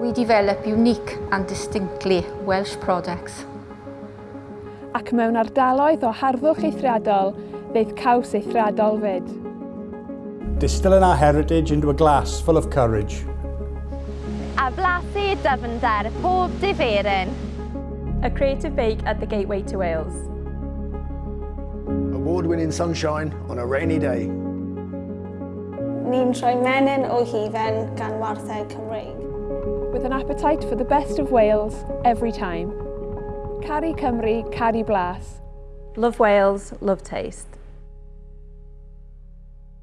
We develop unique and distinctly Welsh products. Ac mewn ardaloedd o harddwch eithriadol, ddeith caws eithriadol fyd. Distilling our heritage into a glass full of courage. A blasu dyfnder pob diferyn. A creative bake at the Gateway to Wales. Award-winning sunshine on a rainy day ni'n rhoi menyn o hufen gan warthau Cymreig. With an appetite for the best of Wales every time. Cari Cymru, Cari Blas. Love Wales, love taste.